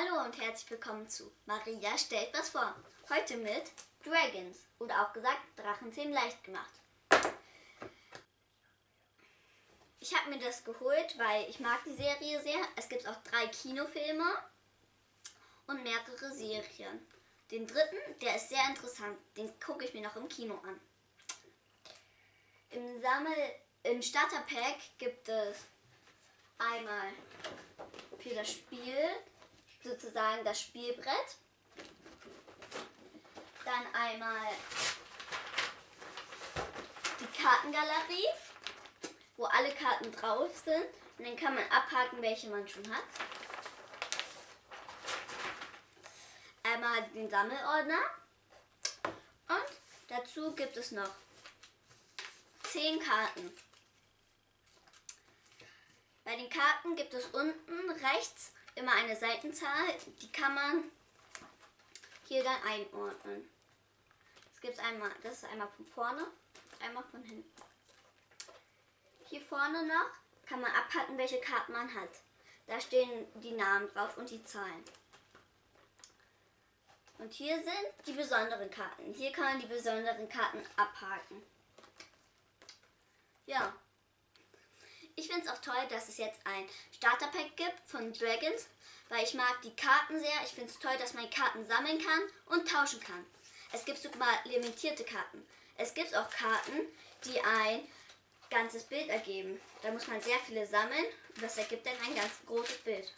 Hallo und herzlich willkommen zu Maria stellt was vor. Heute mit Dragons oder auch gesagt Drachenzähmen leicht gemacht. Ich habe mir das geholt, weil ich mag die Serie sehr. Es gibt auch drei Kinofilme und mehrere Serien. Den dritten, der ist sehr interessant. Den gucke ich mir noch im Kino an. Im Sammel, im Starterpack gibt es einmal für das Spiel sozusagen das Spielbrett. Dann einmal die Kartengalerie, wo alle Karten drauf sind. Und dann kann man abhaken, welche man schon hat. Einmal den Sammelordner. Und dazu gibt es noch 10 Karten. Bei den Karten gibt es unten rechts immer eine Seitenzahl, die kann man hier dann einordnen. Das gibt einmal, das ist einmal von vorne, einmal von hinten. Hier vorne noch kann man abhaken, welche Karten man hat. Da stehen die Namen drauf und die Zahlen. Und hier sind die besonderen Karten. Hier kann man die besonderen Karten abhaken. Ja. Ich finde es auch toll, dass es jetzt ein Starterpack gibt von Dragons, weil ich mag die Karten sehr. Ich finde es toll, dass man Karten sammeln kann und tauschen kann. Es gibt sogar limitierte Karten. Es gibt auch Karten, die ein ganzes Bild ergeben. Da muss man sehr viele sammeln und das ergibt dann ein ganz großes Bild.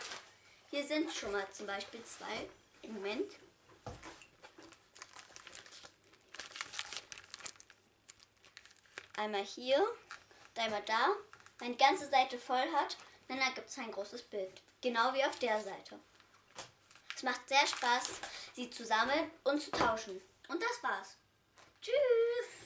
Hier sind schon mal zum Beispiel zwei. Moment. Einmal hier, einmal da. Wenn die ganze Seite voll hat, dann ergibt es ein großes Bild. Genau wie auf der Seite. Es macht sehr Spaß, sie zu sammeln und zu tauschen. Und das war's. Tschüss!